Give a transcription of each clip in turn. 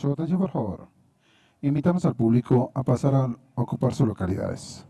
Su atención, por favor. Invitamos al público a pasar a ocupar sus localidades.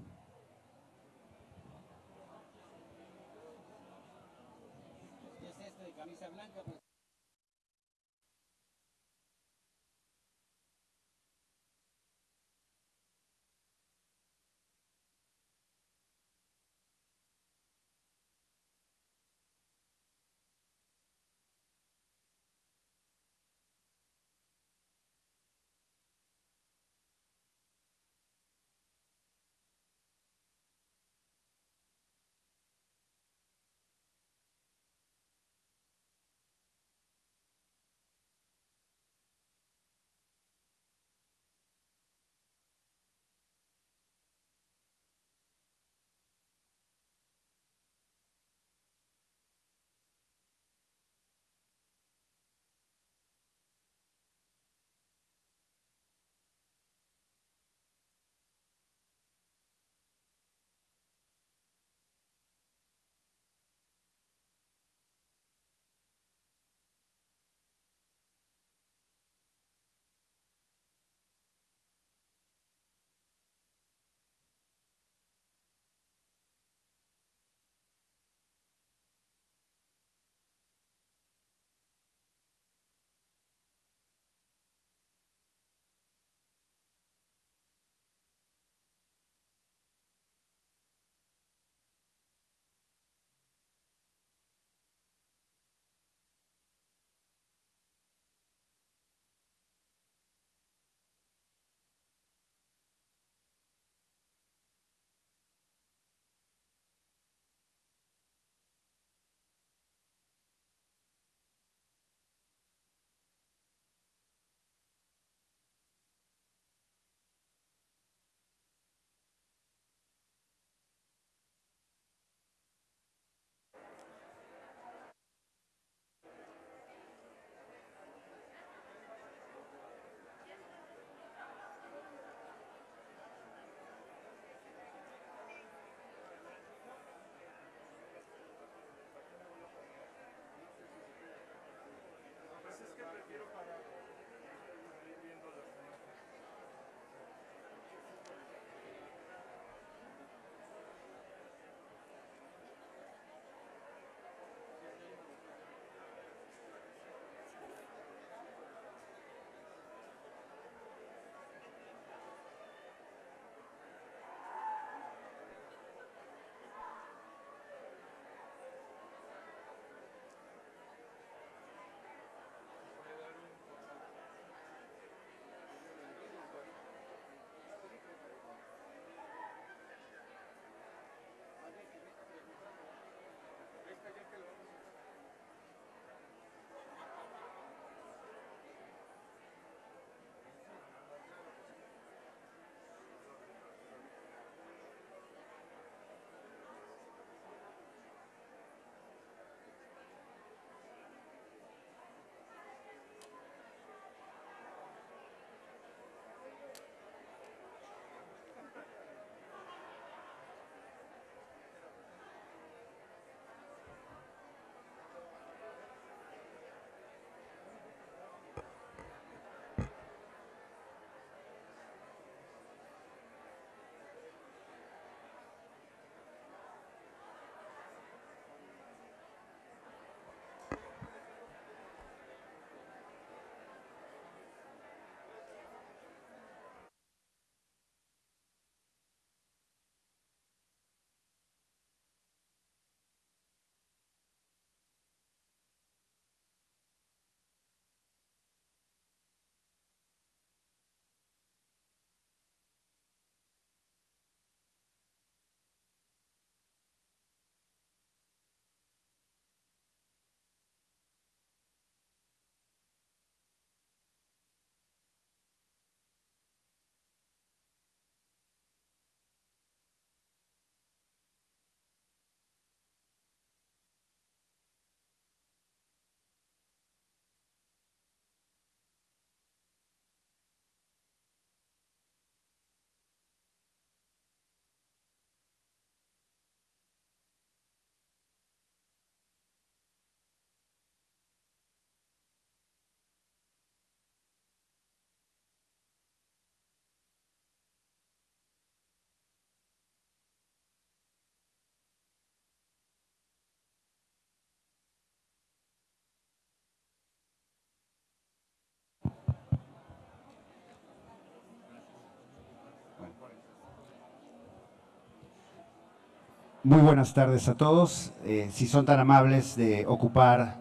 Muy buenas tardes a todos. Eh, si son tan amables de ocupar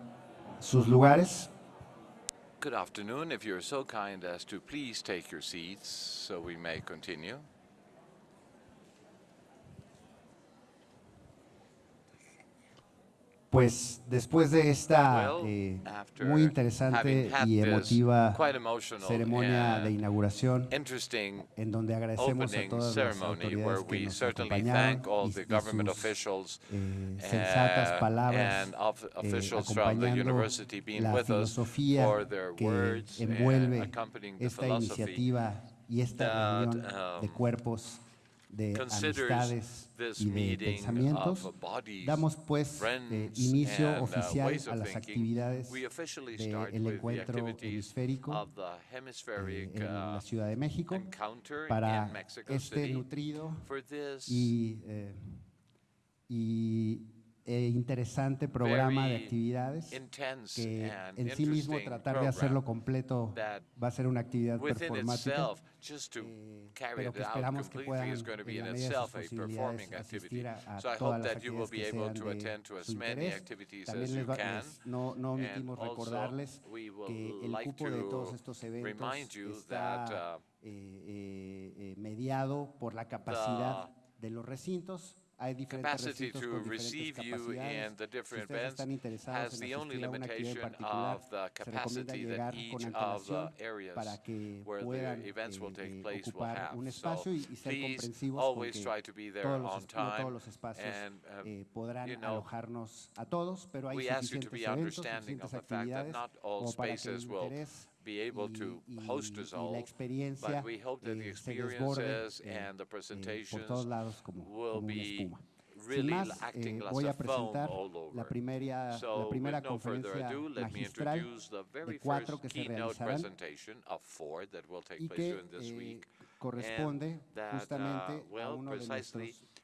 sus lugares. Good afternoon. If you're so kind as to please take your seats so we may continue. pues después de esta eh, muy interesante y emotiva ceremonia de inauguración, en donde agradecemos a todas las autoridades que nos acompañaron y, sus eh, sensatas palabras eh, acompañando la filosofía que envuelve esta iniciativa y esta reunión de cuerpos de amistades y de pensamientos. Damos pues eh, inicio oficial a las actividades del de encuentro hemisférico eh, en la Ciudad de México para este nutrido y eh, eh, interesante programa de actividades que en sí mismo tratar de hacerlo completo va a ser una actividad performática, eh, pero que esperamos que puedan, en la medida de sus posibilidades, a, a todas las actividades que sean de su interés. También les, no, no omitimos recordarles que el cupo de todos estos eventos está eh, eh, eh, mediado por la capacidad de los recintos. Capacity to receive you in the different events has the only asistir a una actividad en limitation of the capacity that each of the areas where the events will eh, take eh, place will have. So espacio y, y ser please always try to be there on es- no todos time and um, eh, you know, alojarnos a todos, pero hay we ask you to be understanding of the fact that not all como para que el spaces will be able to host us all, but we hope that the eh, experiences eh, and the eh, presentations will be Really Sin más, eh, voy a presentar la primera, so, la no conferencia ado, magistral de cuatro que se realizarán y que corresponde that, uh, a uno de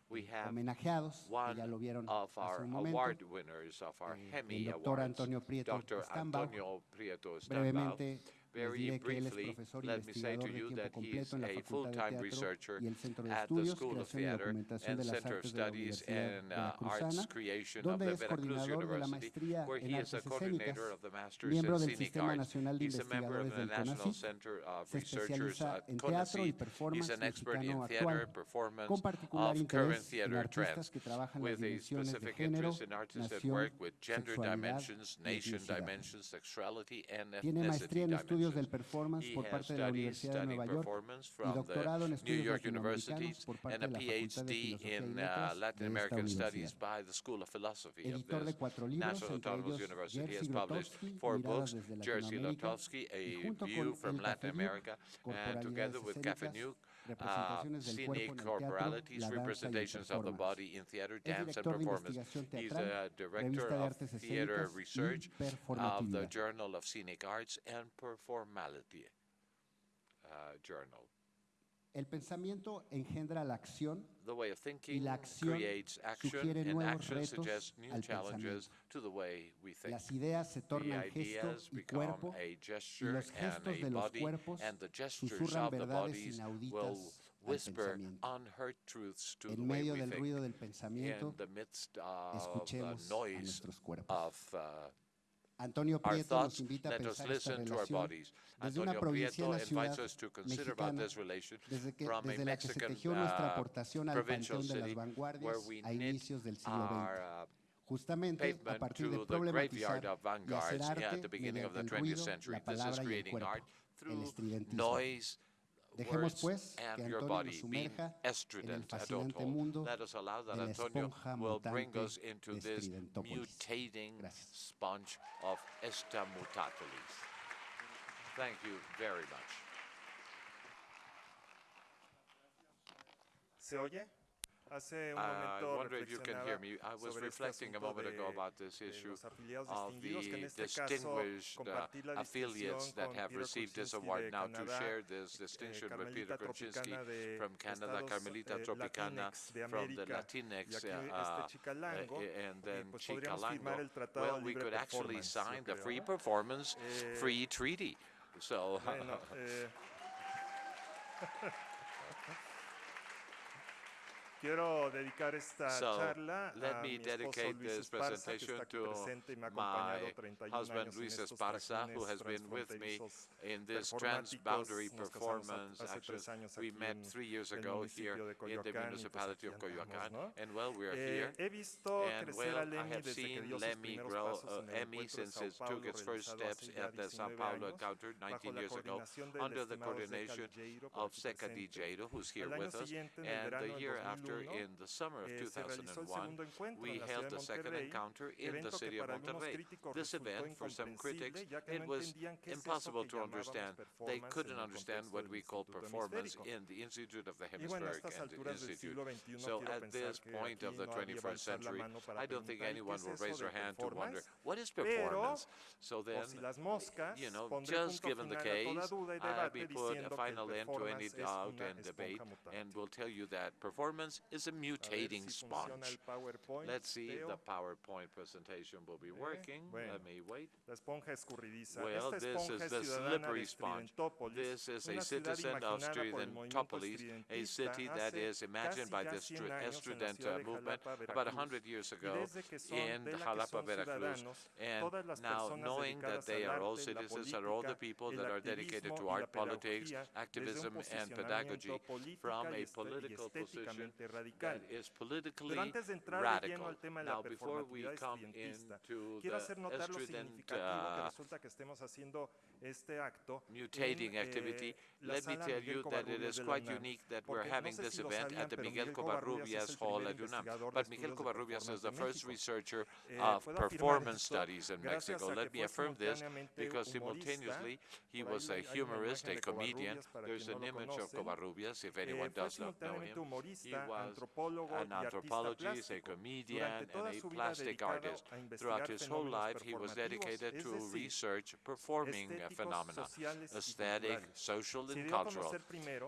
eh, homenajeados, que ya lo vieron hace un momento, eh, el doctor Antonio Prieto Brevamente, Very briefly, let me say to you that he is a full-time researcher at the School of Theater and Center of Studies and uh, Arts Creation of the Veracruz University, where he is a coordinator of the Masters in Scenic Arts. He's a member of the National Center of Researchers at CONACYT. He's an expert in theater, performance of current theater trends, with a specific interest in artists that work with gender dimensions, nation dimensions, sexuality, and ethnicity dimensions. Estudios del performance por parte de la Universidad de Nueva York y doctorado en estudios York latinoamericanos por parte and a de la Facultad de PhD Filosofía y in uh, Letras Latin de esta American Studies universidad. by the School of Philosophy of Editor de cuatro libros, entre ellos Jerzy four Miradas books, desde Latinoamérica, Grotowski, y A junto con from El Latin Café Nuke, America, together Corporalidades Escénicas, uh, representaciones del cuerpo en scenic corporalities, la danza y el representations of the body in theater, dance, and performance. He's a director of theater research of the. Journal of Scenic Arts and Performality uh, Journal. El pensamiento engendra la acción The way of thinking la acción creates action, sugiere and nuevos action retos suggests new al challenges to the way we think. Las ideas se The tornan gesto y cuerpo a y los and gestos de los body, cuerpos and the gestures susurran of the verdades bodies will inauditas whisper unheard truths to the En way medio we del think. ruido del In pensamiento, the midst of the escuchemos a nuestros cuerpos. of uh, Antonio Prieto nos invita a pensar esta relación desde una provincia a una ciudad mexicana, desde que, desde la que se tejió nuestra aportación al panteón de las vanguardias a inicios del siglo XX justamente a partir de problematizar y hacer arte mediante el ruido, la palabra y el cuerpo, el estridentismo. Noise, Dejemos pues que Antonio nos sumerja en el fascinante mundo Let us allow that de la Antonio esponja will bring mutante us into de this mutating Gracias. sponge of estamutatolis. Thank you very much. ¿Se oye? I wonder if you can hear me. I was reflecting a moment ago about this issue of distinguidos, que en the distinguished uh, affiliates that have received this award now to share this eh, distinction with Peter Kuczynski from Canada, Carmelita eh, Tropicana from the Latinx, uh, uh, uh, and eh, then Chicalango. Well, we could actually sign the free performance Eh, free treaty. So Quiero dedicar esta so charla let me dedicate this presentation to my husband Luis Esparza, who has been with me in this transboundary performance action. We met three years ago here in the municipality of Coyoacán, and well, we are here. And well, I have seen Lemmy grow, uh, Emmy since it took its first steps at the Sao Paulo encounter 19 years ago, under the coordination of Seca Di who's here with us. And the year after encounter in the summer of 2001, we held the second encounter in the city of Monterrey. This event, for some critics, it was impossible to understand. They couldn't understand what we call performance in the Institute of the Hemispheric Institute. So at this point of the 21st century, I don't think anyone will raise their hand to wonder, what is performance? So then, you know, just given the case, I'll be put a final end to any doubt and debate and will tell you that performance this is a mutating sponge. Let's see if the PowerPoint presentation will be working. Let me wait. Well, this is the slippery sponge. This is a citizen of Stridentopoli, a city that is imagined by the Estridente movement about 100 years ago in Jalapa, Veracruz. And now, knowing that they are all citizens, are all the people that are dedicated to art, politics, activism, and pedagogy from a political position políticamente radical. Pero antes de entrar de lleno al tema de la performatividad estridentista, quiero hacer notar lo significativo que uh, resulta que estemos haciendo este acto mutating eh, activity, let me tell you that it is quite unique that we're having this event at the Miguel Covarrubias Hall at UNAM. But Miguel Covarrubias is the first researcher eh, uh, of performance studies in Mexico. Let me affirm this because simultaneously he was a humorist, a comedian. There's an image of Covarrubias, if anyone eh, does not know him. He was an anthropologist, a comedian, and a plastic artist. Throughout his whole life, he was dedicated to research performing phenomena, aesthetic, social, and cultural.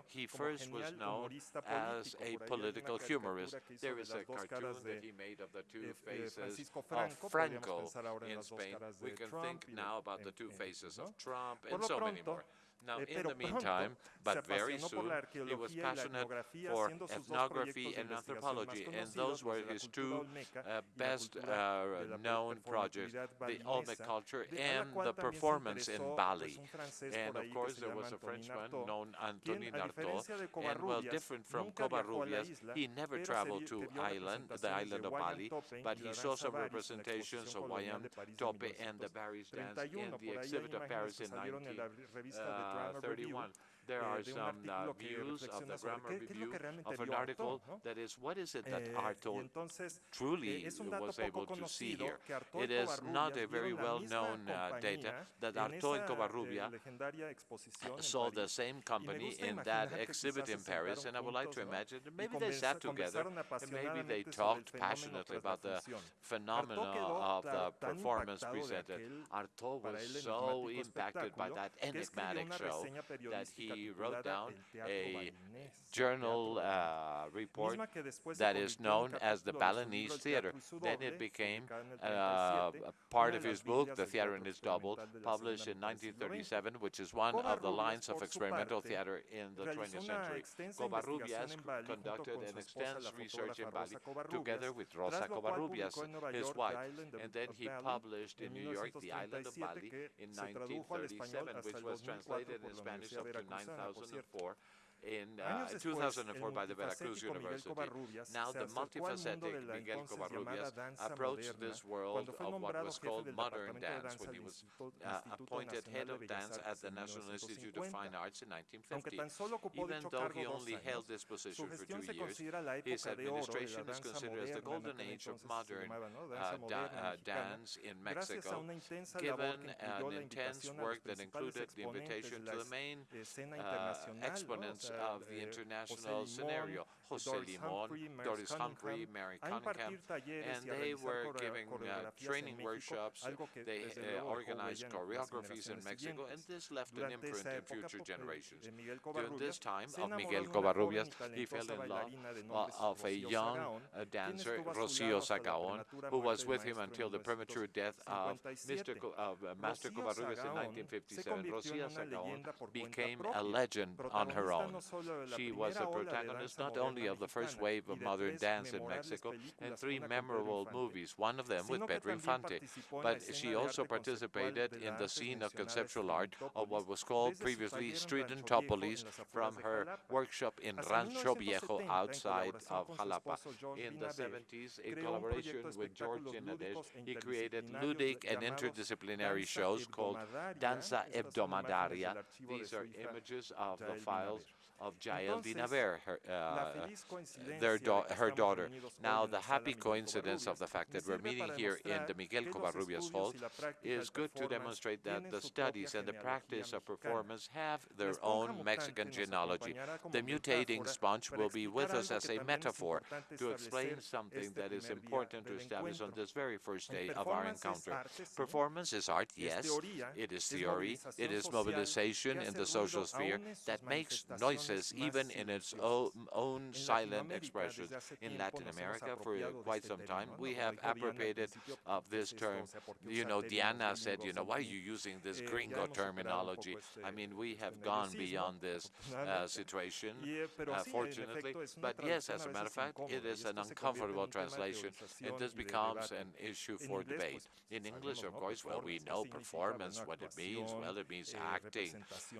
He first was known as a political humorist. There is a cartoon that he made of the two faces of Franco in Spain. We can think now about the two faces of Trump and so many more. Now, in the meantime, but very soon, he was passionate for ethnography and anthropology, and those were his two uh, best uh, known projects, the Olmec culture and the performance in Bali. And of course, there was a Frenchman known Antonin Artaud, and well, different from Covarrubias, he never traveled to island, the island of Bali, but he saw some representations of Wayang Topeng and the Barry's dance in the exhibit of Paris in 19. Uh, uh, 31. Review there are some uh, views of the grammar review of an article that is, what is it that Artaud truly was able to see here? It is not a very well-known uh, data that Artaud and Covarrubia saw the same company in that exhibit in Paris, and I would like to imagine that maybe they sat together and maybe they talked passionately about the phenomena of the performance presented. Artaud was so impacted by that enigmatic show that he he wrote down a journal uh, report that is known as the Balinese Theater. Then it became uh, part of his book, The Theater in Its Double, published in 1937, which is one of the lines of experimental theater in the 20th century. Covarrubias conducted an extensive research in Bali together with Rosa Covarrubias, his wife, and then he published in New York The Island of Bali in 1937, which was translated in Spanish up to 9 2004 in, uh, 2004 by the Veracruz University. Now the multifaceted Miguel Covarrubias approached this world of what was called modern dance when he was uh, appointed head of dance at the National Institute of Fine Arts in 1950. Even though he only held this position for two years, his administration is considered as the golden age of modern uh, da uh, dance in Mexico, given an intense work that included the invitation to the main exponents of the international scenario. José Limón, Doris Humphrey, Merce Cunningham, and they were giving uh, training workshops. They uh, organized choreographies in Mexico, and this left an imprint in future generations. During this time uh, of Miguel Covarrubias, he fell in love uh, of a young uh, dancer, Rocío Sagaón, who was with him until the premature death of Mr. Co Master Covarrubias in 1957. Rocío Sagaón became a legend on her own. She was a protagonist not only only of the first wave of modern dance in Mexico and three memorable movies, one of them with Pedro Infante. But she also participated in the scene of conceptual art of what was called previously Stridentopolis from her workshop in Rancho Viejo outside of Jalapa. In the 70s, in collaboration with George Nadesh, he created ludic and interdisciplinary shows called Danza Hebdomadaria. These are images of the files of Jael Dinaver, her, uh, their da her daughter. Now, the happy coincidence of the fact that we're meeting here in the Miguel Covarrubias Hall is good to demonstrate that the studies and the practice of performance have their own Mexican genealogy. The mutating sponge will be with us as a metaphor to explain something that is important to establish on this very first day of our encounter. Performance is art, yes. It is theory. It is mobilization in the social sphere that makes even in its own, own silent expressions. In Latin America, for quite some time, we have appropriated of this term. You know, Diana said, you know, why are you using this gringo terminology? I mean, we have gone beyond this uh, situation, uh, fortunately. But yes, as a matter of fact, it is an uncomfortable translation, and this becomes an issue for debate. In English, of course, well, we know performance, what it means. Well, it means acting,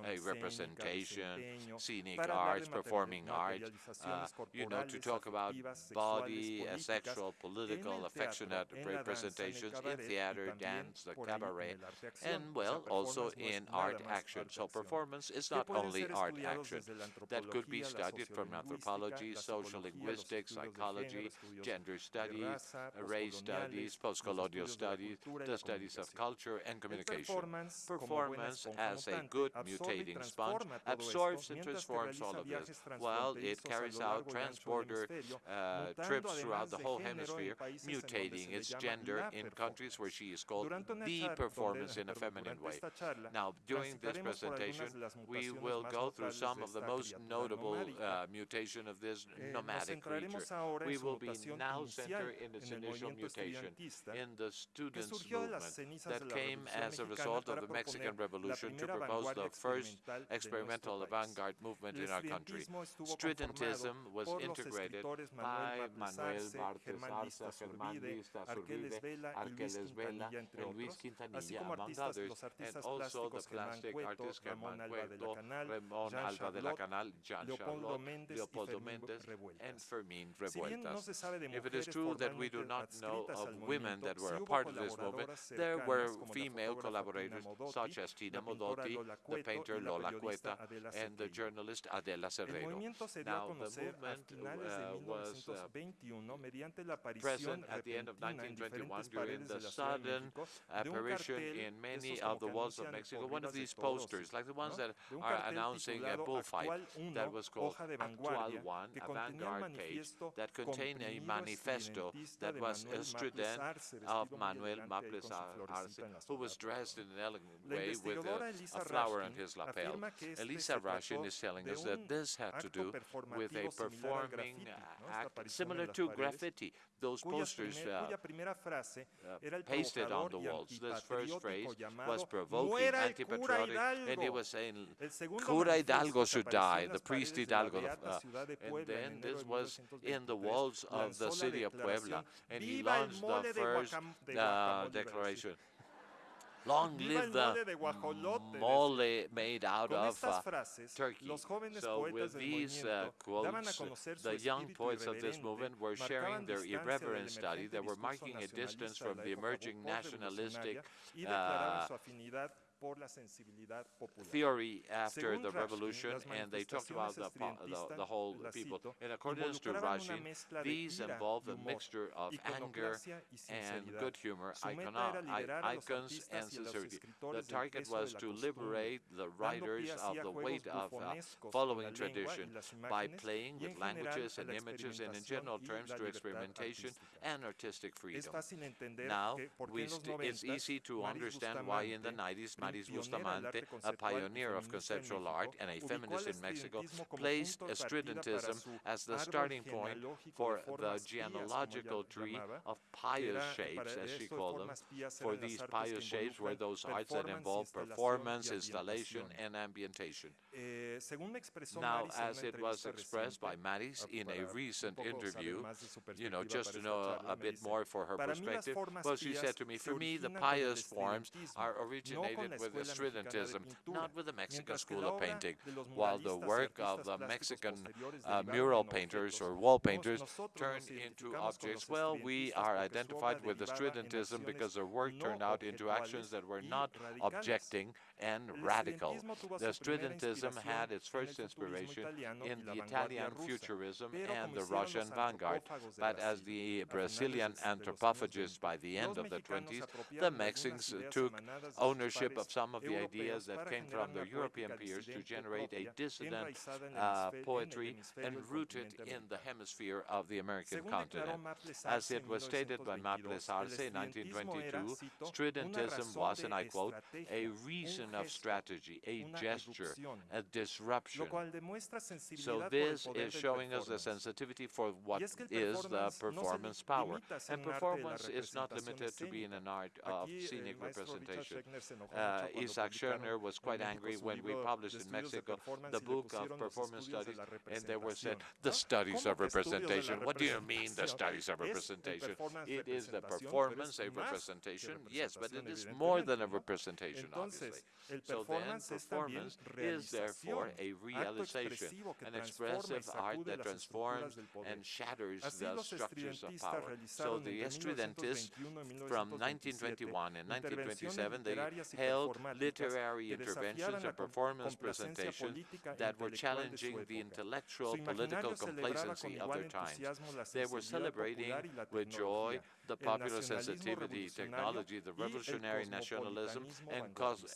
a representation, scenic arts, performing art, uh, you know, to talk about body, uh, sexual, political, affectionate representations in theater, dance, the cabaret, and, well, also in art action. So performance is not only art action. That could be studied from anthropology, social linguistics, psychology, gender studies, race studies, post-colonial studies, the studies of culture and communication. Performance, as a good mutating sponge, absorbs and transforms all of this, while it carries out transborder uh, trips throughout the whole hemisphere, mutating its gender in countries where she is called the performance in a feminine way. Now, during this presentation, we will go through some of the most notable uh, mutation of this nomadic creature. We will be now centered in its initial mutation in the stridentist movement that came as a result of the Mexican Revolution to propose the first experimental avant-garde movement in our country. Stridentism was integrated by Manuel Maples Arce, Germán List Arzubide, Arqueles Vela, and Luis Quintanilla, among others, and also the plastic artist Germán Cueto, Ramón Alba de la Canal, Jean Charlot, Leopoldo Méndez, and Fermín Revueltas. If it is true that we do not know of women that were a part of this movement, there were female collaborators such as Tina Modotti, the painter Lola Cueto, and the journalist Adela Cerrero. Now, the movement uh, was uh, present at the end of 1921 during the sudden apparition in many of the walls of Mexico. One of these posters, like the ones that are announcing a bullfight, that was called Actual One, avant-garde page, that contained a manifesto that was a student of Manuel Maples Arce, who was dressed in an elegant way with a, a flower on his lapel. Elissa Rashkin is telling us that this had to do with a performing act similar to graffiti. Those posters uh, uh, pasted on the walls. This first phrase was provoking, anti-patriotic, and he was saying, Cura Hidalgo should die, the priest Hidalgo. Uh, and then this was in the walls of the city of Puebla, and he launched the first uh, declaration. Long live the mole made out of uh, turkey. So with these uh, quotes, the young poets of this movement were sharing their irreverent study. They were marking a distance from the emerging nationalistic uh, theory after the revolution, and they talked about the, the, the, whole people. In accordance to Rashkin, these involve a mixture of anger and good humor, icons, and sincerity. The target was to liberate the writers of the weight of uh, following tradition by playing with languages and images and in general terms to experimentation and artistic freedom. Now, we it's easy to understand why in the 90s Maris Bustamante, a pioneer of conceptual art and a feminist in Mexico, placed Estridentism as the starting point for the genealogical tree of pious shapes, as she called them. For these pious shapes were those arts that involved performance, installation, and ambientation. Now, as it was expressed by Maris in a recent interview, you know, just to know a, a bit more for her perspective, well, she said to me, for me, the pious forms are originated with the Sri not with the Mexican school of painting. While the work of the Mexican uh, mural painters or wall painters turned into objects, well, we are identified with the Sri because their work turned out into actions that were not objecting and radical. The Stridentism had its first inspiration in the Italian futurism and the Russian vanguard, but as the Brazilian anthropophagists by the end of the 20s, the Mexicans took ownership of some of the ideas that came from their European peers to generate a dissident uh, poetry and rooted in the hemisphere of the American continent. As it was stated by Maples Arce in 1922, stridentism was, and I quote, a reason of strategy, a gesture, a disruption. So this is showing us the sensitivity for what is the performance power. And performance is not limited to being an art of scenic representation. Uh, uh, Isaac Scherner was quite angry when we published in Mexico the book of performance studies, and they were said, the studies of representation. What do you mean, the studies of representation? It is the performance, a representation, yes, but it is more than a representation, obviously. So then, performance is therefore a realization, an expressive art that transforms and shatters the structures of power. So the estridentists from 1921 and 1927, they held literary interventions and performance presentations that were challenging the intellectual, political complacency of their times. They were celebrating with joy the popular sensitivity, technology, the revolutionary nationalism, and,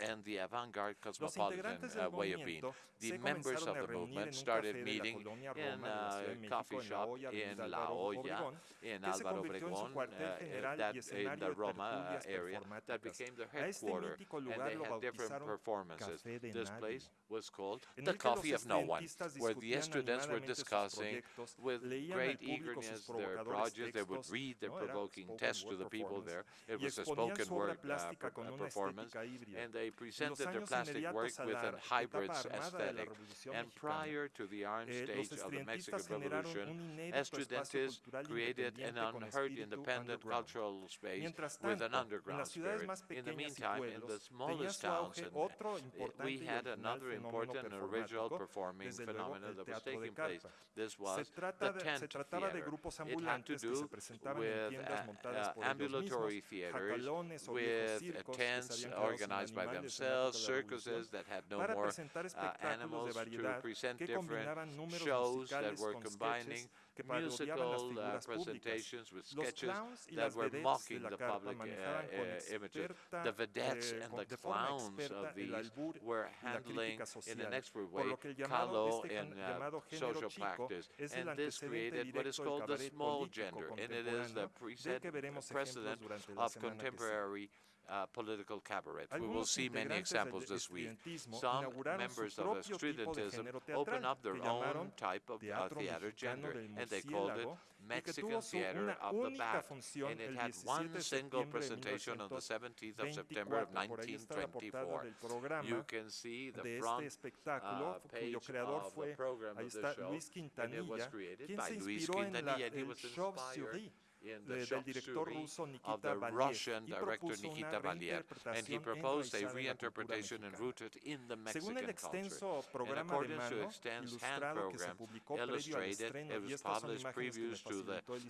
and the avant-garde cosmopolitan uh, way of being. The members of the movement started meeting in a coffee shop in La Hoya, in Álvaro Obregón, uh, in the Roma area, that became the headquarters, and they had different performances. This place was called The Coffee of No One, where the students were discussing with great eagerness their projects, they would read their provoking Test to the people there. It was a spoken word uh, uh performance, and they presented their plastic work with a hybrid aesthetic. And prior to the Iron Stage of the Mexican Revolution, estudiantes created an unheard independent cultural space with an underground spirit. In the meantime, in the smallest towns, and eh, we had another important and original performing phenomenon that was taking place. This was the tent theater. It had to do with uh, ambulatory theaters with tents organized by themselves, circuses that had no more uh, animals to present different shows that were combining que musical uh, presentations with sketches that were mocking the public uh, images. The vedettes and the clowns of these were handling in an expert way caló in uh, social practice, and this created what is called the small gender, and it is the precedent of contemporary uh, political cabaret. We will see many examples this week. Some members of Stridentism opened up their own type of uh, theater genre, and they called it Mexican Theater of the Bat, and it had one single presentation on the 17th of September of 1924. You can see the front uh, page of the program of the show, and it was created by Luis Quintanilla, and he was inspired del director ruso Nikita Baliev, y propuso una reinterpretación en rooted in the Mexican Según el extenso programa de mano ilustrado que se publicó previo al estreno,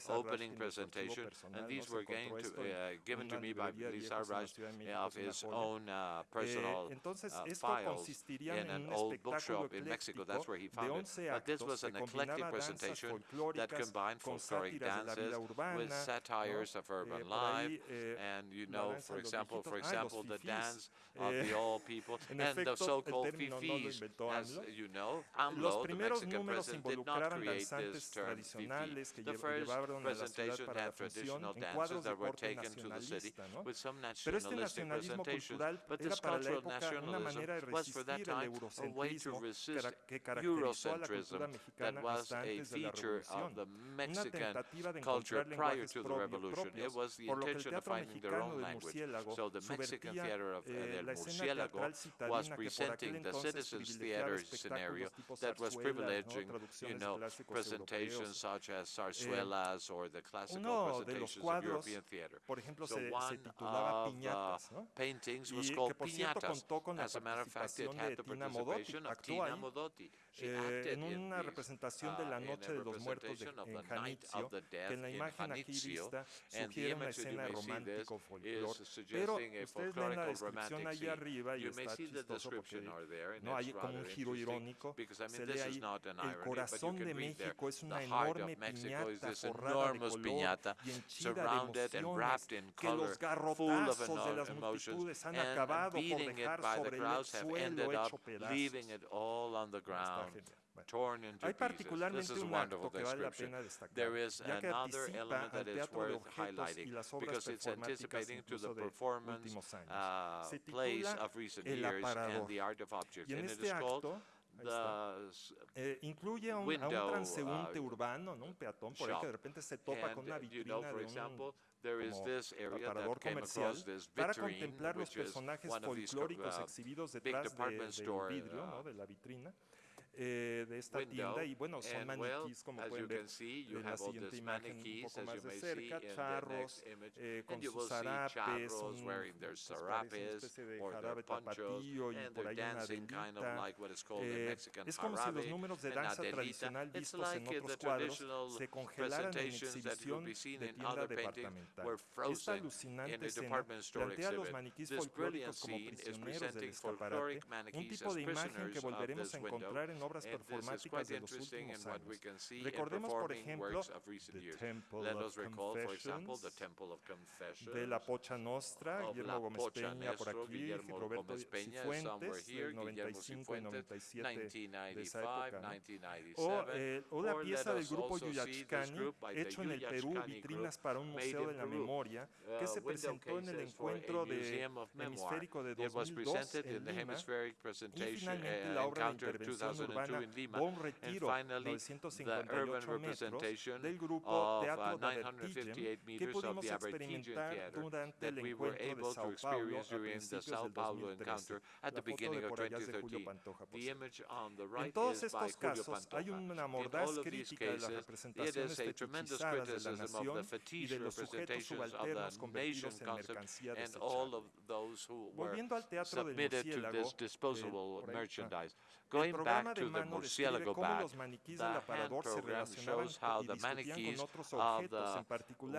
opening presentation, and these were uh, given to me by Elissa Rashkin of his own uh, eh, personal uh, files in an old bookshop in Mexico. That's where he found it. But this was an eclectic presentation that combined folkloric dances satires of urban life, and you know, for example, for example, the dance of the old people and the so-called fifis, as you know, AMLO, the Mexican president, did not create this term fifi. The first presentation had traditional dances that were taken to the city with some nationalistic presentations, but this cultural nationalism was for that time a way to resist Eurocentrism that was a feature of the Mexican culture prior prior to the revolution. It was the intention of finding their own language. So the Mexican theater of eh, El Murciélago was presenting the citizens' theater scenario that was privileging, you know, presentations such as zarzuelas or the classical presentations of European theater. So one of paintings was called Piñatas. As a matter of fact, it had the participation of Tina Modotti, eh, en una representación de la noche de los muertos de, en Janitzio, que en la imagen aquí vista sugiere una escena romántico folclor, pero ustedes ven la descripción ahí arriba y está chistoso porque no hay como un giro irónico, se lee ahí, el corazón de México es una enorme piñata forrada de color y henchida de emociones, que los garrotazos de las multitudes han acabado por dejar sobre el suelo hecho pedazos down, torn into Hay pieces. This is un wonderful acto que vale la pena destacar, ya que another element that is worth highlighting because it's anticipating to the performance uh, plays of recent years. Y en este it is acto, eh, incluye a un, a un uh, transeúnte uh, urbano, ¿no? un peatón, por shop. ahí que de repente se topa and con una uh, vitrina you know, de example, un como aparador comercial vitrine, para contemplar los personajes folclóricos uh, exhibidos detrás del de, de vidrio, ¿no? de la vitrina. Eh, de esta tienda y bueno, son maniquís como pueden ver en la siguiente imagen un poco más de cerca, charros eh, con sus zarapes, un, pues, y por eh, es como si los números de danza tradicional vistos en otros cuadros se congelaran en exhibición de tienda departamental. Alucinante escena los maniquís folclóricos como prisioneros del escaparate, un tipo de imagen que volveremos a encontrar obras performáticas de los últimos años. Recordemos, por ejemplo, the Temple of Confessions, de la Pocha Nostra, Guillermo Gómez Peña por aquí, Roberto Cifuentes, del 95 y 97 de esa época. O, eh, o la pieza del grupo Yuyachkani, hecho en el Perú, vitrinas para un museo de la memoria, que se presentó en el encuentro de hemisférico de 2002 en Lima, y finalmente la obra de intervención urbana o un retiro 958 metros del grupo Teatro theater that we were able to experience during the Sao Paulo encounter at the beginning of 2013, la foto de por allá es de Julio Pantoja, por En todos estos casos hay una mordaz crítica de las representaciones fetichizadas the la nación y de los sujetos subalternos convertidos en mercancía desechable. Volviendo al Teatro del Murciélago, de, eh, por Going back to the murciélago bat, the hand program shows how the mannequins of the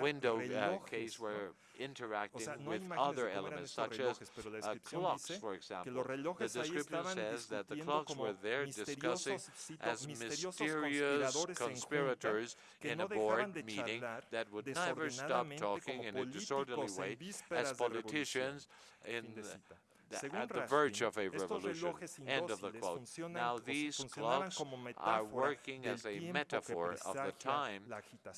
window uh, case were interacting with other elements, such as uh, clocks, for example. The description says that the clocks were there discussing as mysterious conspirators in a board meeting that would never stop talking in a disorderly way as politicians in at the verge of a revolution. End of the quote. Now, these clocks are working as a metaphor of the time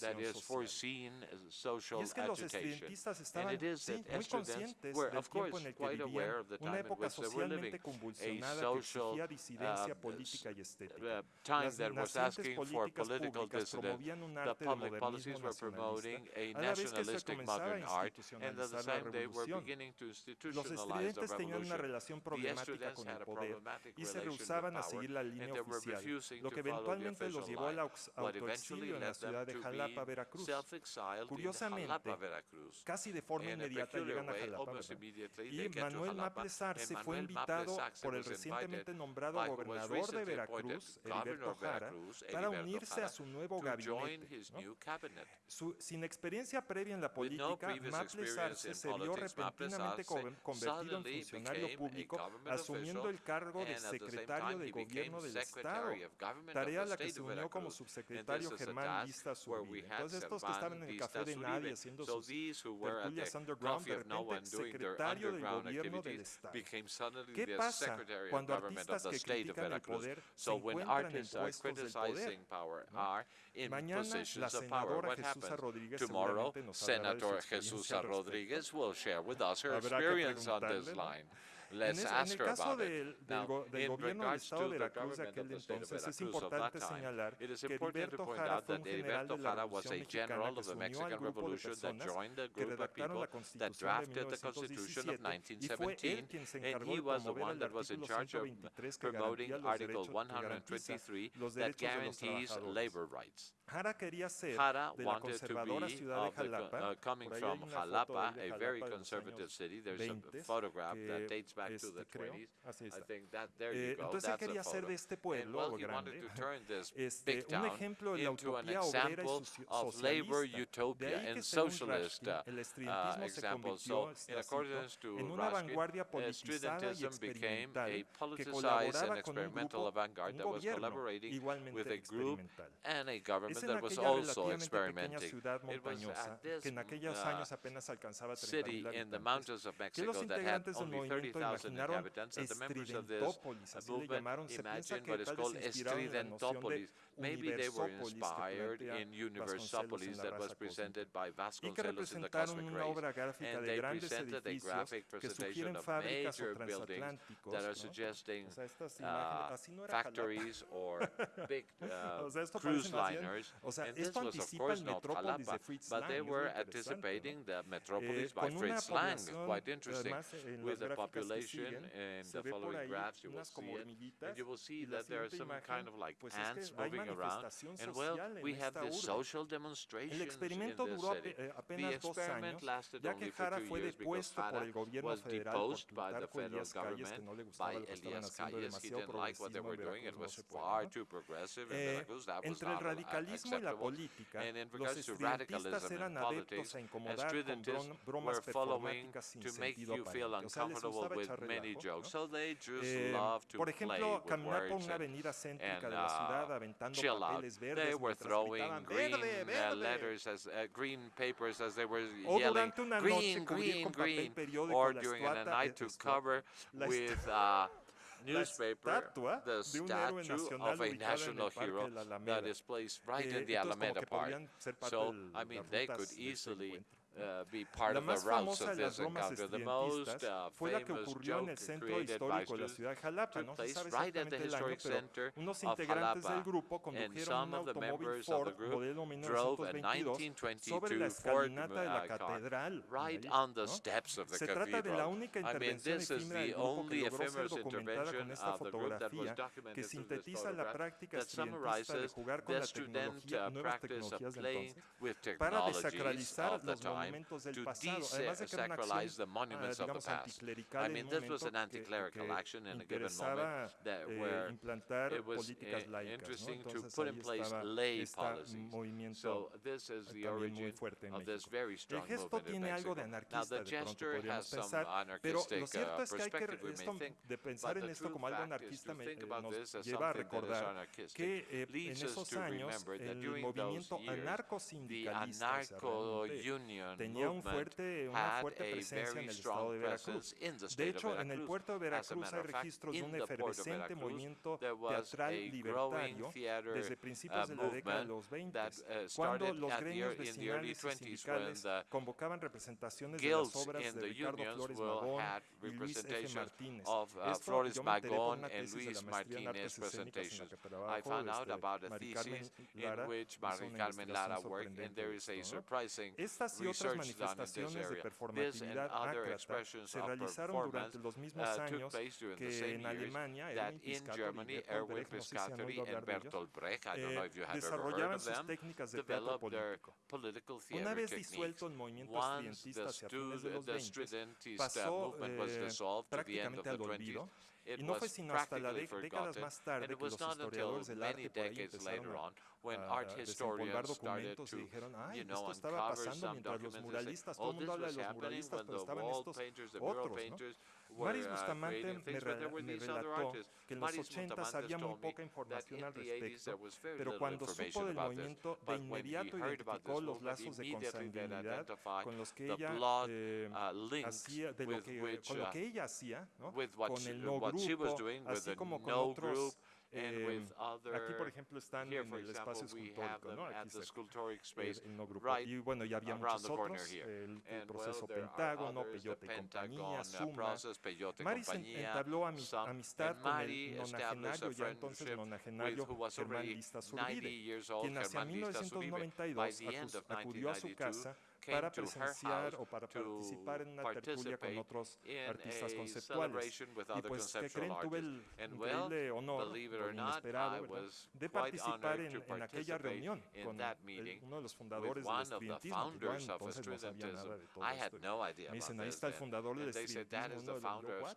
that is foreseen as social agitation. And it is that students were, of course, quite aware of the time in which they were living, a social uh, uh, time that was asking for political dissidence. The public policies were promoting a nationalistic modern art, and at the same they were beginning to institutionalize the revolution. una relación problemática con el poder y se rehusaban a seguir la línea oficial, lo que eventualmente los llevó al autoexilio en la ciudad de Jalapa, Veracruz. Curiosamente, casi de forma inmediata llegan a Jalapa, ¿verdad? y Manuel Maples Arce fue invitado por el recientemente nombrado gobernador de Veracruz, Heriberto Jara, para unirse a su nuevo gabinete. ¿no? Su, sin experiencia previa en la política, Maples Arce se vio repentinamente convertido en funcionario funcionario público, asumiendo el cargo de secretario de gobierno del Estado, tarea a la que se unió como subsecretario Germán Entonces, estos que estaban en el café de nadie haciendo sus tertulias underground, de repente, secretario del gobierno del Estado. ¿Qué pasa cuando artistas que critican el poder se encuentran en puestos del poder? in Mañana, positions of power. What happened? Tomorrow, Senator Jesusa Rodríguez will share with us her experience on this line les en, es, en el caso del, del, go, del gobierno del Estado de Veracruz de aquel entonces, es importante señalar que Heriberto Jara fue un general de la Revolución Mexicana que se unió al grupo de personas que redactaron la Constitución de 1917 y fue él quien se encargó de promover el artículo 123 que garantía los derechos, que los derechos de los trabajadores. Jara quería ser Jara de la conservadora ciudad de Jalapa, coming from Jalapa, a very conservative city. There's a photograph that dates back este, creo. Así está. Eh, entonces quería hacer de este pueblo grande este, un ejemplo de la utopía obrera y socialista. De ahí que según Rashkin, el estridentismo se convirtió, está escrito, en una vanguardia politizada y experimental que colaboraba con un grupo, un gobierno igualmente experimental. Es en aquella relativamente pequeña ciudad montañosa que en aquellos años apenas alcanzaba 30.000 habitantes que los integrantes del movimiento thousand inhabitants, and the members of this movement imagined what is called Estridentopolis. Maybe they were inspired in Universopolis that was presented by Vasconcelos in the Cosmic Race, and they presented a graphic presentation of major buildings uh, that are suggesting uh, factories or big uh, cruise liners. And this was, of course, not Jalapa, but they were anticipating the metropolis by Fritz Lang, quite interesting, with a population population in the following graphs, you will see it, and you will see that there are some kind of like ants moving around, and well, we have this social demonstration in the city. The experiment lasted only for two years because Jara was deposed by the federal government, by Elias Calles, he didn't like what they were doing, it was far too progressive in Veracruz, that was not acceptable. And in regards to radicalism and politics, and stridentists were following to make you feel uncomfortable with with many jokes. So they just love to por ejemplo, play with caminar por una avenida céntrica de la ciudad uh, aventando papeles they were throwing green uh, letters as uh, green papers as they were yelling green, green, green, or during a night to cover with uh, newspaper, the statue of a national hero that is placed right in the Alameda Park. So, I mean, they could easily Be part la más of famosa de las the fue la que ocurrió en el centro histórico de la ciudad de Jalapa. No se sabe el año, pero unos integrantes del grupo condujeron un automóvil Ford modelo 1922 sobre la escalinata de la. Right on the steps of the se trata de la única intervención efímera del grupo que logró ser documentada con esta fotografía que sintetiza la práctica estudiantista de jugar con la tecnología, nuevas para desacralizar los time to desacralize the monuments of the past. I mean, this was an anti-clerical action in a given moment that where it was eh, interesting to put in place lay policies. So this is the origin of this very strong movement in Mexico. Now, the gesture has some anarchistic uh, perspective, we may think, but the true fact is to think about this as something that is anarchistic leads us to remember that during those years, the anarcho-union tenía un fuerte, una fuerte presencia en el estado de Veracruz. De hecho, en el puerto de Veracruz hay registros de un efervescente movimiento teatral libertario desde principios de la década de los 20, cuando los gremios vecinales y sindicales convocaban representaciones de las obras de Ricardo Flores Magón y Luis F. Martínez. Esto yo me enteré por una tesis de la maestría en artes escénicas en la que trabajaba este, Mari Carmen Lara, hizo una investigación sobre esto. Estas y otras otras manifestaciones de performatividad ácrata se realizaron durante los mismos uh, años que en Alemania Erwin Piscatori Erwin Piscatori and Bertolt Brecht, I don't know if you have ever heard of them, developed their political theater techniques. Once the, stu movement was dissolved at the end of the 20s, it was practically forgotten, and it was not until many decades later on when ah, art ah, historians started to, you know, esto estaba pasando mientras los muralistas, todo el mundo habla de los muralistas, pero estaban estos otros, ¿no? Maris Bustamante me, relató que en los 80 había muy poca información al respecto, pero cuando supo del movimiento, de inmediato identificó los lazos de consanguinidad con los que ella eh, hacía, de lo que, con lo que ella hacía, ¿no? con el no grupo, así como con otros eh, aquí, por ejemplo, están here, en el example, espacio escultórico, ¿no? Aquí se, en no grupo. Right y bueno, ya había muchos otros, el, el proceso well, Pentágono, others, Peyote y compañía, Suma. Maris entabló amist amistad con el nonagenario, ya entonces nonagenario Germán Lista Zurbide, quien hacia 1992 acudió a su casa para presenciar o para participar en una tertulia con otros artistas conceptuales. Y pues, ¿qué creen? Tuve el increíble honor, inesperado, ¿verdad? de participar en, en, aquella reunión con el, uno de los fundadores del estudiantismo, que yo entonces no sabía nada de todo esto. Me dicen, ahí está el fundador del estudiantismo, uno de los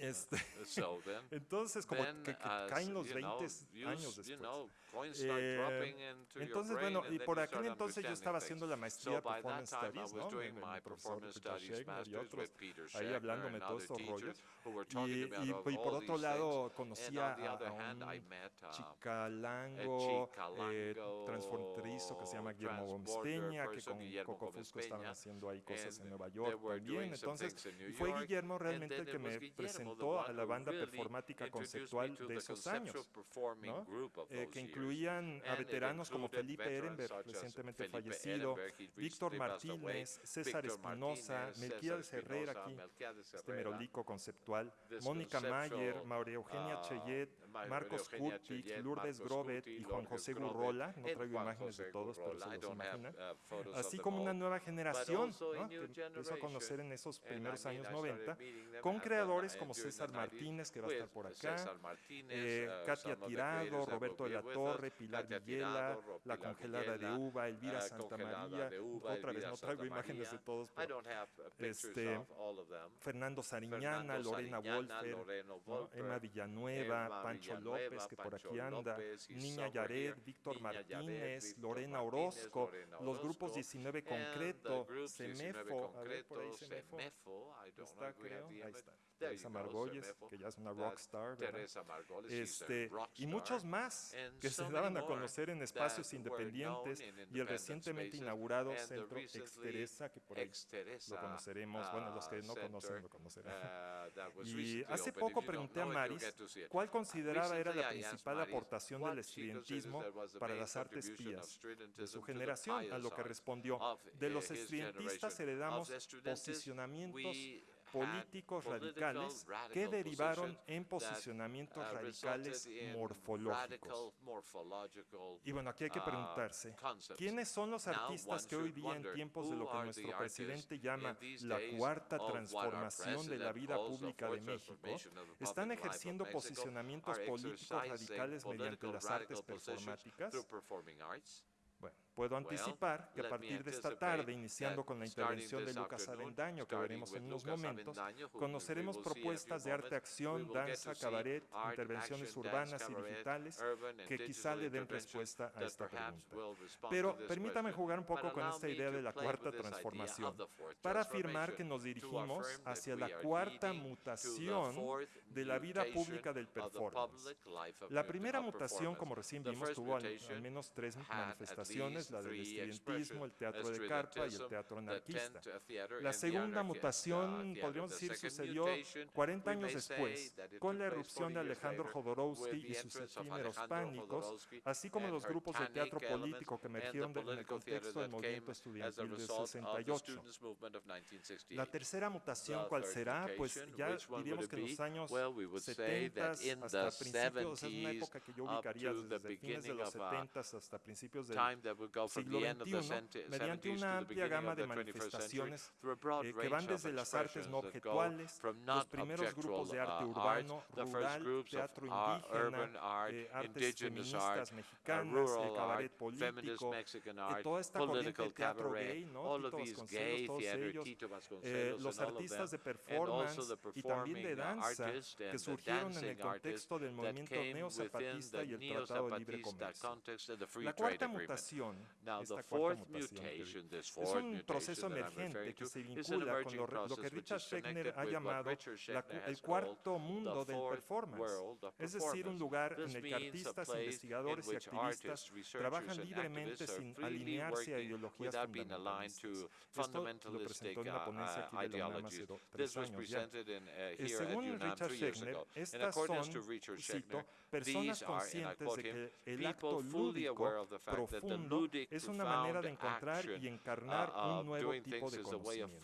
este, entonces, como que, que caen los 20 años después. Eh, entonces, bueno, y por aquel entonces yo estaba haciendo la maestría Performance Studies, ¿no? Con el profesor Peter Schegner y otros ahí hablándome de todos estos. Y, y, y, por otro lado, conocía a, un chicalango eh, que se llama Guillermo Bomsteña, que con Coco Fusco estaban haciendo ahí cosas en Nueva York también. Entonces, fue Guillermo realmente el que me presentó a la banda performática conceptual de esos años, ¿no? eh, que incluían a veteranos como Felipe Ehrenberg, recientemente fallecido, Víctor Martínez, César Espinosa, Melquiades Herrera, aquí, este merolico conceptual, Mónica Mayer, María Eugenia Cheyet, Marcos Kurtic, Lourdes Grobet y Juan José Gurrola. No traigo imágenes de todos, pero se los imaginan. Así como una nueva generación que empezó a conocer en esos primeros años 90, con creadores como César Martínez, que va a estar por acá, eh, Katia Tirado, Roberto de la Torre, Pilar Villela, La Congelada de Uva, Elvira Santa María, otra vez no traigo imágenes de todos, pero este, Fernando Sariñana, Lorena Wolfer, Emma Villanueva, Pan Pancho López, que por aquí anda, Niña Yared, Víctor Martínez, Lorena Orozco, los grupos 19 Concreto, Semefo, a ver por ahí Semefo, está creo, ahí está. Teresa Margolles, que ya es una rockstar, este, y muchos más que se daban a conocer en espacios independientes y el recientemente inaugurado centro Exteresa, que por ahí lo conoceremos, bueno, los que no conocen lo conocerán. Y hace poco pregunté a Maris cuál consideraba era la principal aportación del estudiantismo para las artes pías de su generación, a lo que respondió, de los estudiantistas heredamos posicionamientos políticos radicales que derivaron en posicionamientos radicales morfológicos. Y bueno, aquí hay que preguntarse, ¿quiénes son los artistas que hoy día en tiempos de lo que nuestro presidente llama la cuarta transformación de la vida pública de México están ejerciendo posicionamientos políticos radicales mediante las artes performáticas? Bueno, Puedo anticipar que a partir de esta tarde, iniciando con la intervención de Lucas Avendaño, que veremos en unos momentos, conoceremos propuestas de arte acción, danza, cabaret, intervenciones urbanas y digitales que quizá le den respuesta a esta pregunta. Pero permítame jugar un poco con esta idea de la cuarta transformación para afirmar que nos dirigimos hacia la cuarta mutación de la vida pública del performance. La primera mutación, como recién vimos, tuvo al menos tres manifestaciones expresiones, la del estudiantismo, el teatro de carpa y el teatro anarquista. La segunda mutación, podríamos decir, sucedió 40 años después, con la erupción de Alejandro Jodorowsky y sus efímeros pánicos, así como los grupos de teatro político que emergieron en el contexto del movimiento estudiantil de 68. La tercera mutación, ¿cuál será? Pues ya diríamos que en los años 70 hasta principios, es una época que yo ubicaría desde fines de los 70 hasta principios del siglo XXI mediante una amplia gama de manifestaciones eh, que van desde las artes no objetuales, los primeros grupos de arte urbano, rural, teatro indígena, eh, artes feministas mexicanas, el eh, cabaret político, eh, toda esta corriente de teatro gay, ¿no? Tito Vasconcelos, eh, todos ellos, los artistas de performance y también de danza que surgieron en el contexto del movimiento neozapatista y el Tratado de Libre Comercio. La cuarta mutación Now, esta cuarta mutación. Que es un proceso emergente que se vincula con lo, lo que Richard Schechner ha llamado la, el cuarto mundo del performance, es decir, un lugar en el que artistas, investigadores y activistas trabajan libremente sin alinearse a ideologías fundamentalistas. Esto lo presentó en una ponencia aquí de la hace tres años ya. Eh, según Richard Schechner, estas son, cito, personas conscientes de que el acto lúdico, profundo, es una manera de encontrar y encarnar un nuevo tipo de conocimiento.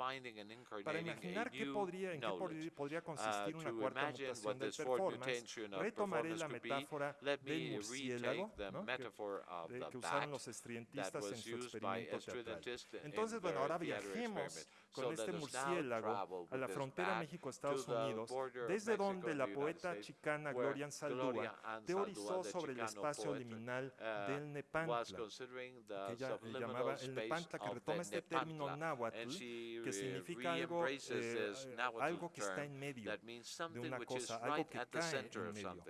Para imaginar qué podría, en qué podría consistir una cuarta mutación del performance, retomaré la metáfora del murciélago ¿no? que, que usaron los estrientistas en su experimento teatral. Entonces, bueno, ahora viajemos con este murciélago a la frontera México-Estados Unidos, desde donde la poeta chicana Gloria Anzaldúa teorizó sobre el espacio liminal del Nepantla, que ella llamaba el Nepantla, que retoma este término náhuatl, que significa algo, eh, algo que está en medio de una cosa, algo que cae en medio.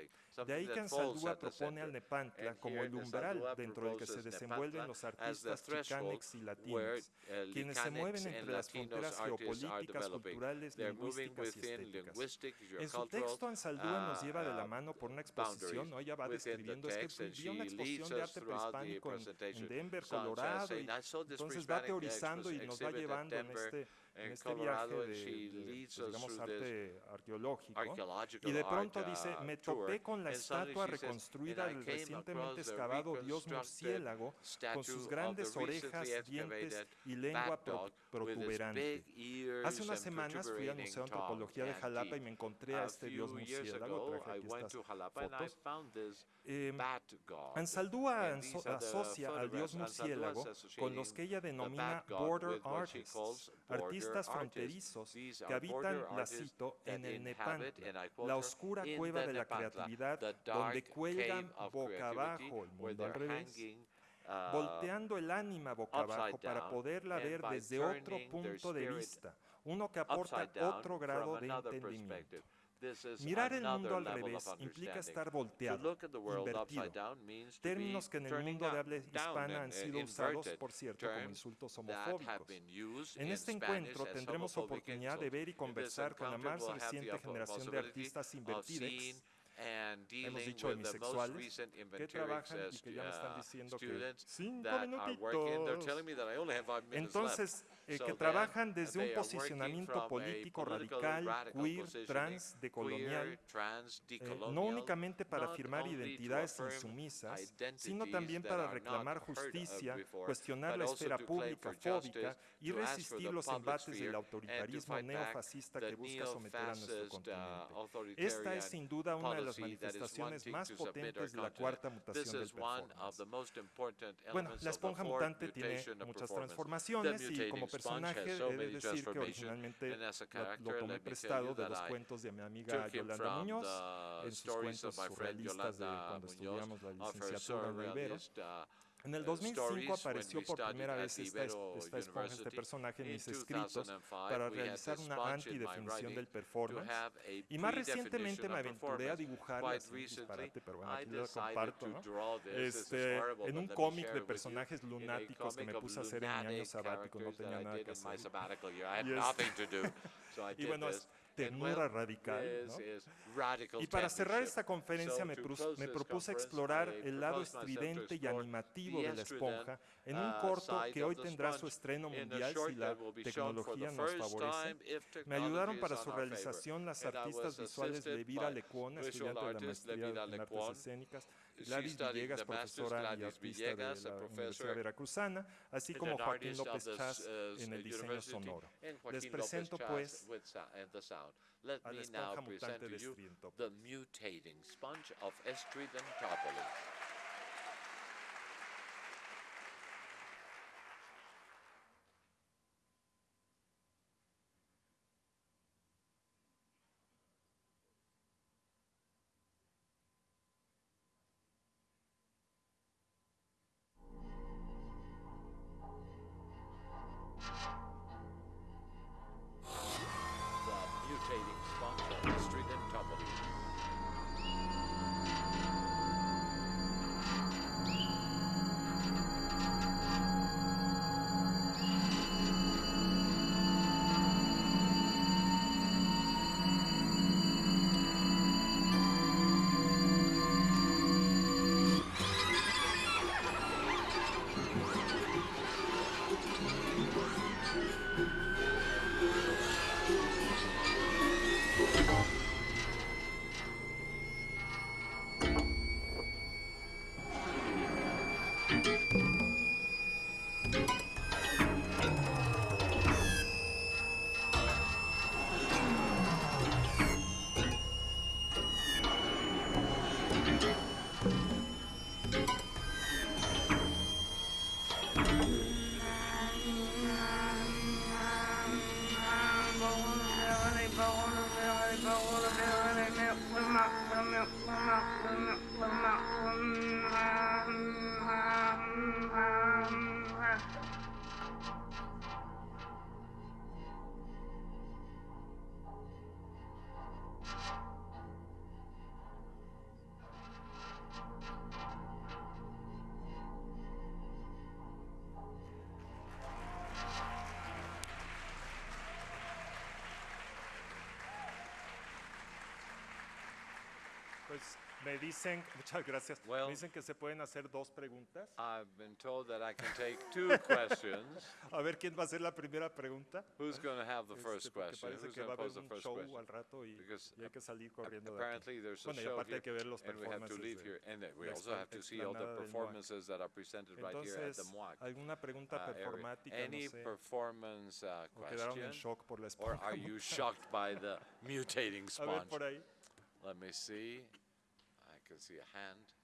De ahí Kanzaldúa propone al Nepantla como el umbral dentro del que se desenvuelven los artistas chicanex y latinos, quienes se mueven entre las fronteras geopolíticas, culturales, lingüísticas y estéticas. En su texto, Ansaldúa nos lleva de la mano por una exposición, ¿no? ella va describiendo, es que vivió una exposición de arte prehispánico en, en Denver, Colorado, y entonces va teorizando y nos va llevando en este en este Colorado, viaje de, de pues, digamos, arte arqueológico, y de pronto dice, me topé con la estatua reconstruida del recientemente excavado dios murciélago con sus grandes orejas, dientes y lengua pro protuberante. Hace unas semanas fui al Museo de Antropología de Jalapa y me encontré a este dios murciélago, traje aquí estas fotos. Eh, em, Ansaldúa asocia al dios murciélago con los que ella denomina border artists, artistas artistas fronterizos que habitan, la cito, en el Nepantla, la oscura cueva de la creatividad donde cuelgan boca abajo el mundo al revés, volteando el ánima boca abajo para poderla ver desde otro punto de vista, uno que aporta otro grado de entendimiento. Mirar el mundo al revés implica estar volteado, invertido, términos que en el mundo de habla hispana han sido usados, por cierto, como insultos homofóbicos. En este encuentro tendremos oportunidad de ver y conversar con la más reciente generación de artistas invertidos hemos dicho demisexuales, que trabajan y que ya me están diciendo que cinco minutitos. Entonces, eh, que trabajan desde un posicionamiento político radical, queer, trans, decolonial, eh, no únicamente para afirmar identidades insumisas, sino también para reclamar justicia, cuestionar la esfera pública fóbica y resistir los embates del autoritarismo neofascista que busca someter a nuestro continente. Esta es sin duda una las manifestaciones más potentes de la cuarta mutación del performance. Bueno, la esponja mutante tiene muchas transformaciones y como personaje he de decir que originalmente lo, lo tomé prestado de los cuentos de mi amiga Yolanda Muñoz, en sus cuentos surrealistas de cuando estudiamos la licenciatura en Riveros, en el 2005 apareció por primera vez esta, esta esponja, este personaje en mis escritos para realizar una antidefinición del performance. y más recientemente me aventuré a dibujar, disparate, pero bueno, aquí lo comparto, ¿no? este, en un cómic de personajes lunáticos que me puse a hacer en mi año sabático, no tenía nada que hacer. y, y bueno, es, ternura radical. ¿no? Y para cerrar esta conferencia me, me propuse explorar el lado estridente y animativo de la esponja en un corto que hoy tendrá su estreno mundial si la tecnología nos favorece. Me ayudaron para su realización las artistas visuales Elvira Lecuona, estudiante de la maestría en artes escénicas, Gladys Villegas, profesora y artista de la Universidad Veracruzana, así como Joaquín López Chas en el diseño sonoro. Les presento, pues, a la esponja mutante de Strintopolis. Me dicen, muchas gracias, Well- me dicen que se pueden hacer dos preguntas. I've been told that I can take two questions. A ver quién va a hacer la primera pregunta. Who's going to have the Este, first question? parece Who's que going va a haber un show question? al rato y, hay que salir corriendo de aquí. Bueno, y aparte hay que ver los we performances de and also have to see all the performances that are presented right here at the MOAC. ¿alguna pregunta uh, performática, Any no sé, performance uh, en question, shock por la or are you shocked by the mutating A ver, sponge? por ahí. Let me see. I can see a hand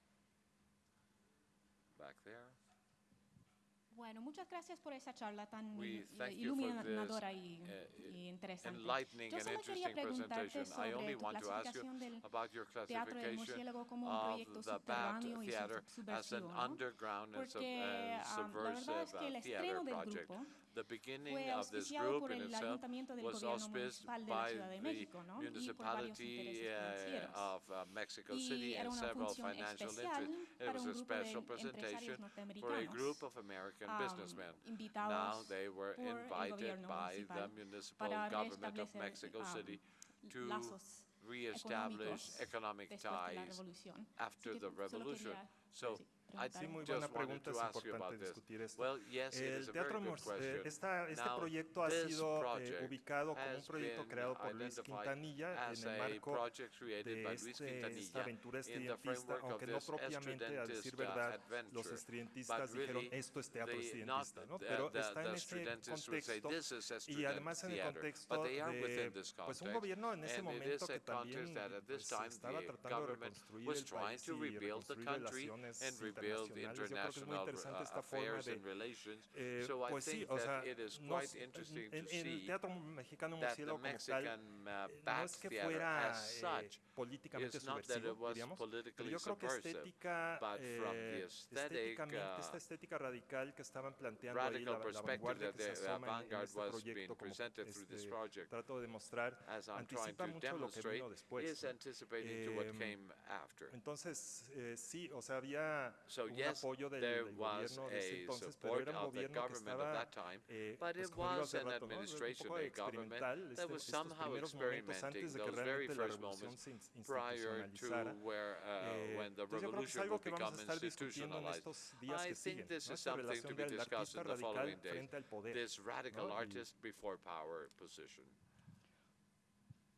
back there. Bueno, muchas gracias por esa charla tan We thank you for iluminadora y, uh, y interesante. Enlightening Yo and solo quería interesting preguntarte presentation. I sobre only tu want to ask you clasificación del about your Teatro del classification Murciélago como un of proyecto the Bat subterráneo y Theater as an subversivo, ¿no? underground and sub- Porque uh, ah, la verdad subversive es que el uh, estreno theater del project. grupo The beginning of this group in el itself was auspiced by the México, ¿no? Y por varios municipality uh, of uh, Mexico City and several financial interests. It was a special presentation for a group of American um, businessmen. Now they were invited by the municipal government of Mexico um, City to reestablish economic después de la ties after the revolution. So preguntar? Sí, muy buena pregunta, es importante discutir esto. El Teatro esta, este proyecto ha sido eh, ubicado como un proyecto creado por Luis Quintanilla en el marco de este, esta aventura estudiantista, aunque no propiamente, a decir verdad, los estudiantistas dijeron esto es teatro estudiantista, ¿no? pero está en ese contexto y además en el contexto de pues, un gobierno en ese momento que también pues, estaba tratando de reconstruir el país y reconstruir relaciones internacionales. Yo creo que es muy interesante esta forma de... Eh, pues sí, o sea, en, el teatro mexicano políticamente subversivo, diríamos. Pero yo creo que estética, eh, estéticamente, esta estética radical que estaban planteando ahí, la, la vanguardia que se asoma en, en este proyecto, como este, trato de mostrar, anticipa mucho lo que vino después. Eh, entonces, eh, sí, o sea, había un apoyo del, del gobierno de ese entonces, pero era un gobierno que estaba, eh, pues como digo hace rato, ¿no? un poco experimental, este, estos primeros momentos antes de que realmente la revolución se prior to where uh, Eh, when the entonces yo creo que es revolution algo que vamos become a estar discutiendo en institutionalized. estos días I que think siguen, this ¿no? is esta something relación to be del discussed artista in the radical following days. frente al poder. This radical ¿no? Artist before power position.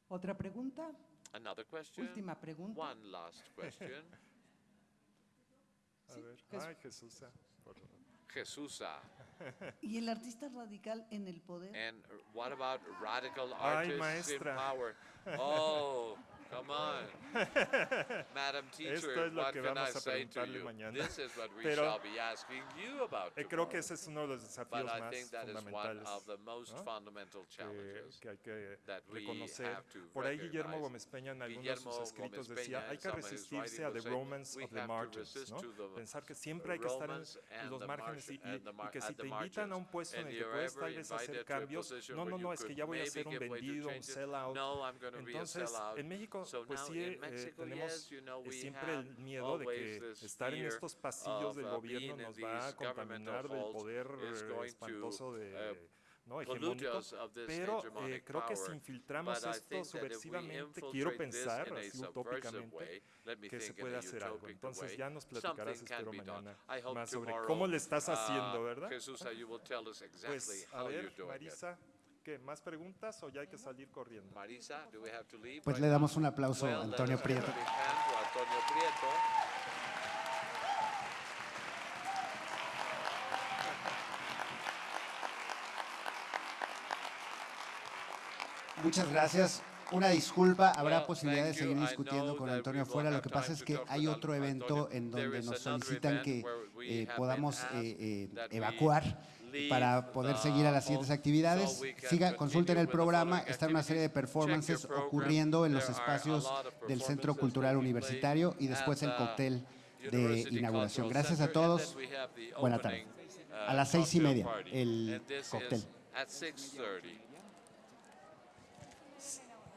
Otra pregunta, Another question? última pregunta. One last question. A ver, ay, Jesús. por favor. Jesusa. ¿Y el artista radical en el poder? And what about radical Ay, artists in power? Oh, Come on. Madam teacher, Esto es lo what que vamos a preguntarle mañana. Pero eh, creo que ese es uno de los desafíos más fundamentales ¿no? que, que, hay que reconocer. Por ahí Guillermo Gómez Peña en algunos de sus escritos decía, hay que resistirse a the romance of the margins, ¿no? pensar que siempre hay que estar en los márgenes y, y, y que si te invitan a un puesto en el que puedes tal vez hacer cambios, no, no, no, es que ya voy a ser un vendido, un sellout. Entonces, en México pues sí eh, tenemos siempre el miedo de que estar en estos pasillos del gobierno nos va a contaminar del poder eh, espantoso de... ¿no? pero eh, creo que si infiltramos esto subversivamente, quiero pensar así utópicamente que se puede hacer algo. Entonces ya nos platicarás, espero mañana, más sobre cómo le estás haciendo, ¿verdad? Pues a ver, Marisa, ¿qué? ¿Más preguntas o ya hay que salir corriendo? Marisa, do we have to leave Pues right le now? damos un aplauso Well, a Antonio Prieto. Antonio. Muchas gracias. Una disculpa, habrá Well, posibilidad de thank seguir discutiendo con Antonio fuera. Lo que pasa es que hay otro evento en donde nos solicitan que eh, podamos eh, eh, evacuar. Para poder seguir a las siguientes actividades. Siga, consulten el programa, está una serie de performances ocurriendo en los espacios del Centro Cultural Universitario y después el cóctel de inauguración. Gracias a todos. Buena tarde. uh, A las seis y media, el cóctel. is at 6:30.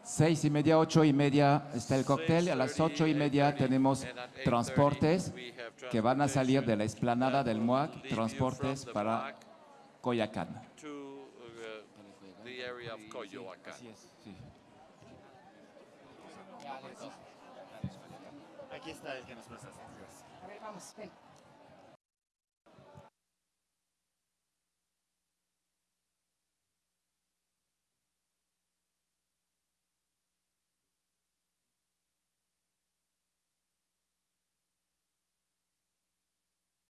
Seis y media, ocho y media está el cóctel. A las ocho y media tenemos transportes que van a salir de la explanada del MUAC, transportes para Coyacán. to uh, the area of Coyoacán. Aquí está el que nos presta. Vamos, ven.